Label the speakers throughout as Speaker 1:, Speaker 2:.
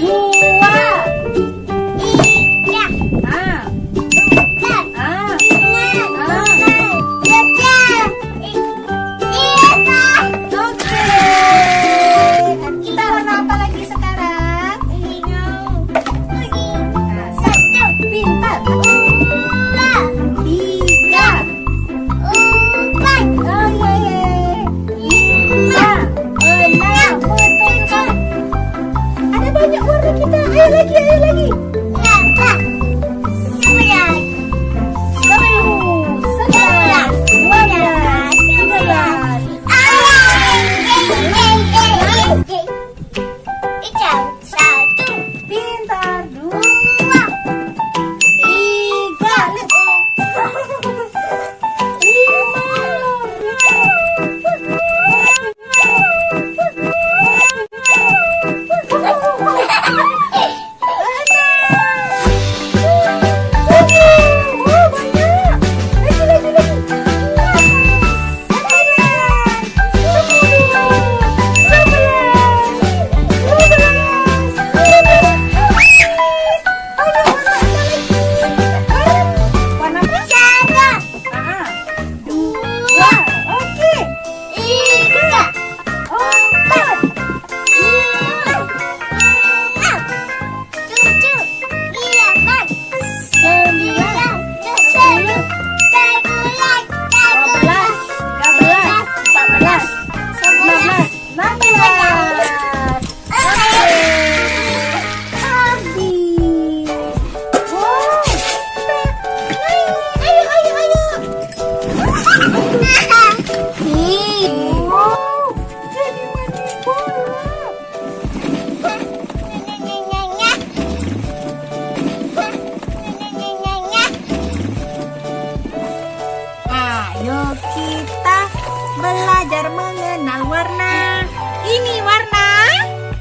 Speaker 1: Whoa. Ayo kita belajar mengenal warna. Ini warna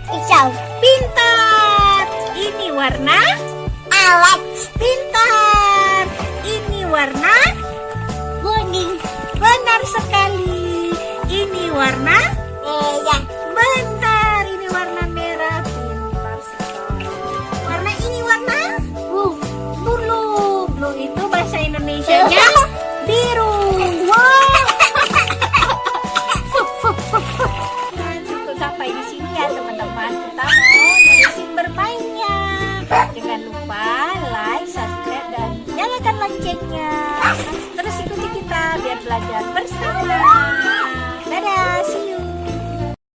Speaker 2: hijau.
Speaker 1: Pintar. Ini warna
Speaker 2: alat
Speaker 1: Pintar. Ini warna
Speaker 2: kuning
Speaker 1: benar sekali. Ini warna
Speaker 2: Merah.
Speaker 1: bentar. Ini warna merah. Pintar sekali. Warna ini warna
Speaker 2: Blue.
Speaker 1: blue. Blue itu bahasa Indonesianya biru. Wow. Nah, cukup sampai di sini ya teman-teman. Kita mau nerusin bermainnya. Jangan lupa like, subscribe, dan nyalakan loncengnya. Raja.